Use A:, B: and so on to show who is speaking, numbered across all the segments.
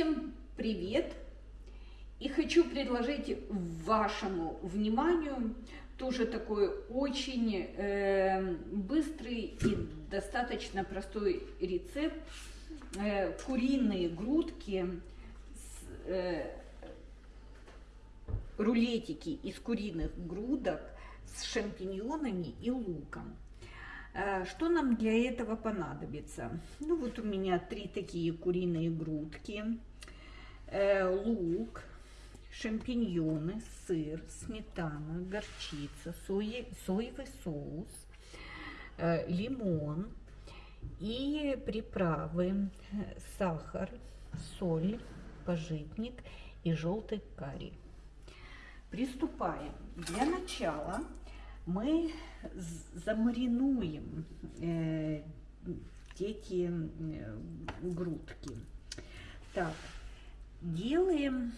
A: Всем привет! И хочу предложить вашему вниманию тоже такой очень э, быстрый и достаточно простой рецепт. Э, куриные грудки, с, э, рулетики из куриных грудок с шампиньонами и луком. Э, что нам для этого понадобится? Ну вот у меня три такие куриные грудки, лук, шампиньоны, сыр, сметана, горчица, сои, соевый соус, э, лимон и приправы, сахар, соль, пожитник и желтый карри. Приступаем. Для начала мы замаринуем э, эти э, грудки. Так, делаем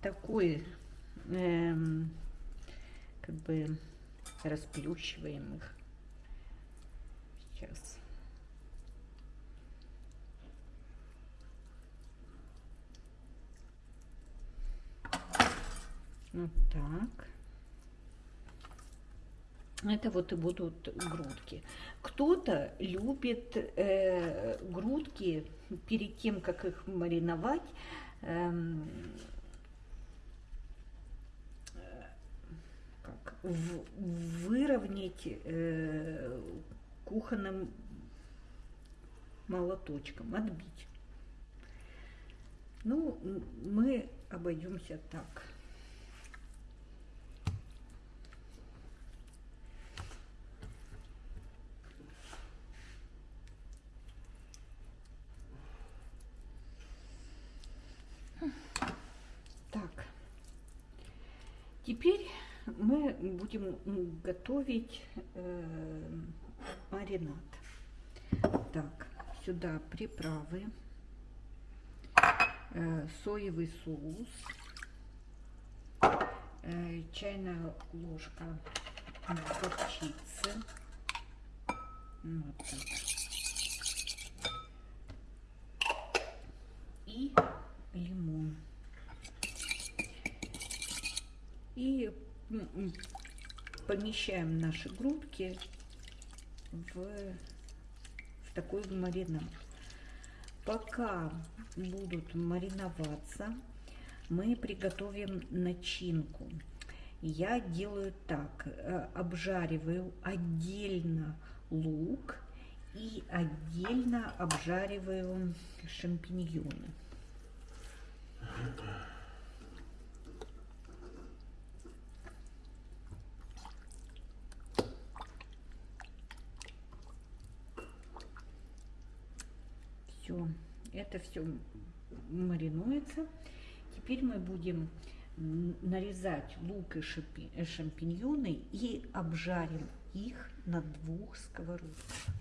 A: такой, э, как бы расплющиваем их. Сейчас. Вот так. Это вот и будут грудки. Кто-то любит э, грудки перед тем, как их мариновать, эм, как, в, выровнять э, кухонным молоточком, отбить. Ну, мы обойдемся так. Теперь мы будем готовить э, маринад. Так, сюда приправы, э, соевый соус, э, чайная ложка горчицы. Вот так. И лимон. И помещаем наши грудки в, в такой маринад. Пока будут мариноваться, мы приготовим начинку. Я делаю так, э, обжариваю отдельно лук и отдельно обжариваю шампиньоны. Все, это все маринуется. Теперь мы будем нарезать лук и шампиньоны и обжарим их на двух сковородках.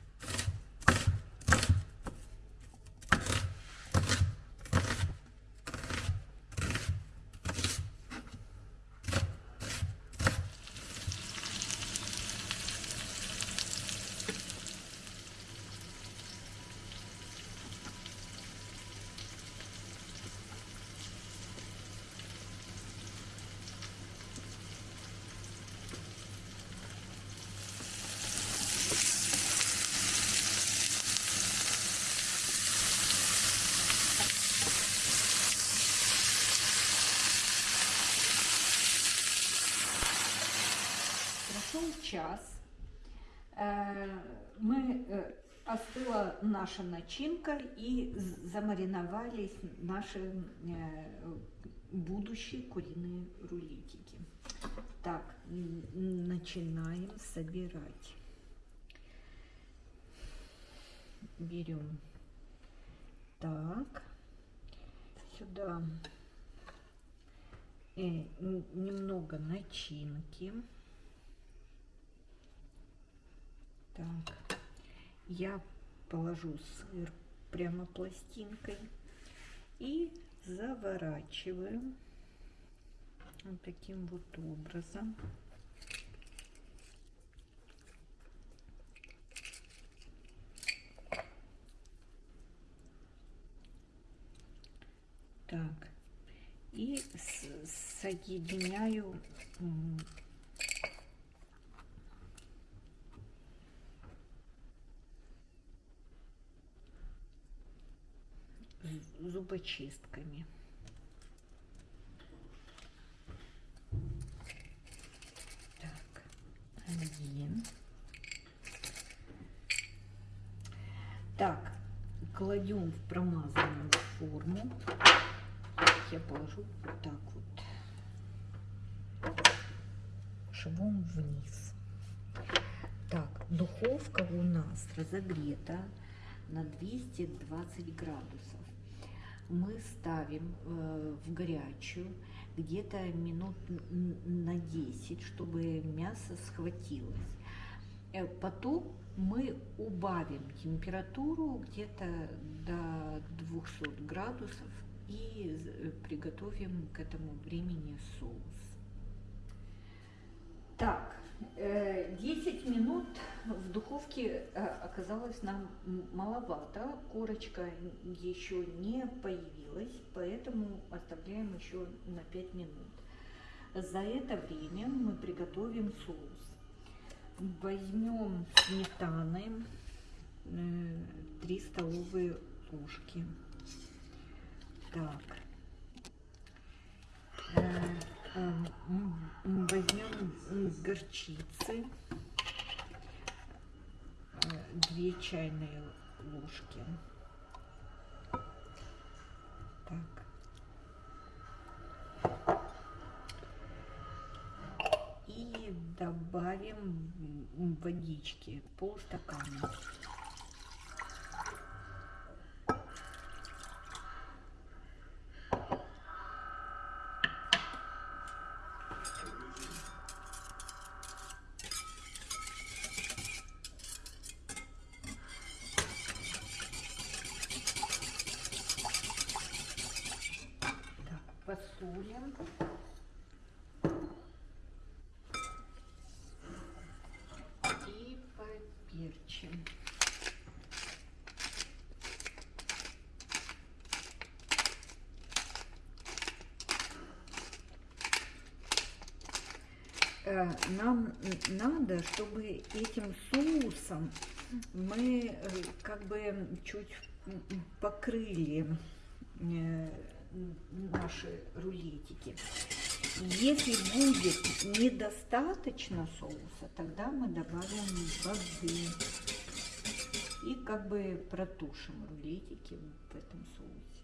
A: Час, э, мы, э, остыла наша начинка и замариновались наши э, будущие куриные рулетики. Так, начинаем собирать. Берем так, сюда немного начинки. Так, я положу сыр прямо пластинкой и заворачиваю вот таким вот образом. и с- соединяю зубочистками. Так, один. Так, кладем в промазанную форму. Я положу вот так вот швом вниз. Так, духовка у нас разогрета на 220 градусов. Мы ставим э, в горячую где-то минут на 10, чтобы мясо схватилось. Э, Потом мы убавим температуру где-то до 200 градусов и з- приготовим к этому времени соус. Так, э, 10 минут в духовке э, оказалось нам маловато. Корочка еще не появилась, поэтому оставляем еще на 5 минут. За это время мы приготовим соус. Возьмем сметаны, 3 столовые ложки. Так. Э, э, Возьмем горчицы. 2 чайные ложки. Так. И добавим водички, полстакана. Так, посолим. И поперчим. Э, Нам надо, чтобы этим соусом мы э, как бы чуть покрыли э, наши рулетики. Если будет недостаточно соуса, тогда мы добавим воды и как бы протушим рулетики в этом соусе.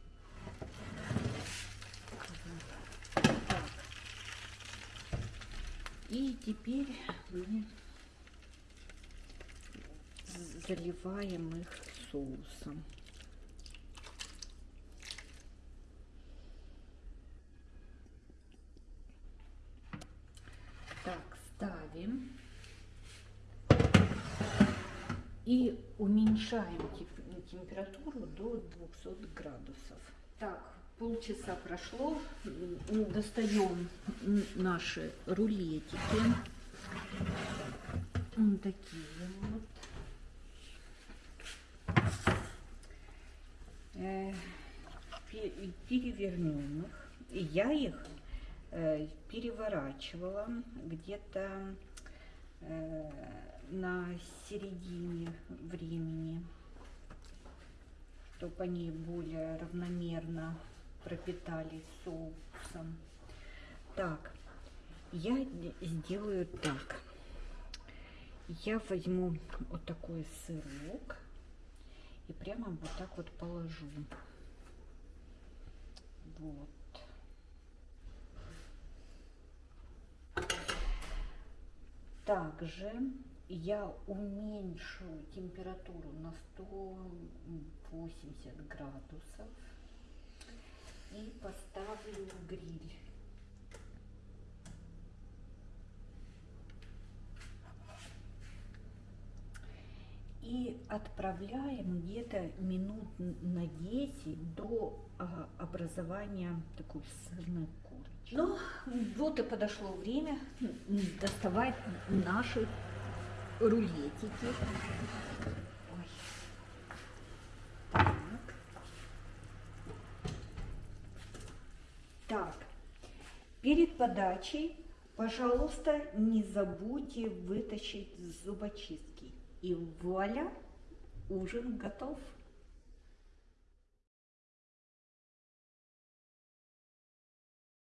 A: И теперь мы заливаем их соусом. Так, ставим. И уменьшаем температуру до 200 градусов. Так, полчаса прошло. Достаем наши рулетики. М, Такие вот. Э, пе- Перевернем их. Я их э, переворачивала где-то на середине времени, чтобы они более равномерно пропитались соусом. Так, я сделаю так. Я возьму вот такой сырок и прямо вот так вот положу. Вот. Также я уменьшу температуру на 180 градусов и поставлю гриль. И отправляем где-то минут на 10 до а, образования такой сырной корочки. Ну, вот и подошло время доставать наши рулетики. Ой. Так. Так, Перед подачей, пожалуйста, не забудьте вытащить зубочистки. И вуаля, ужин готов.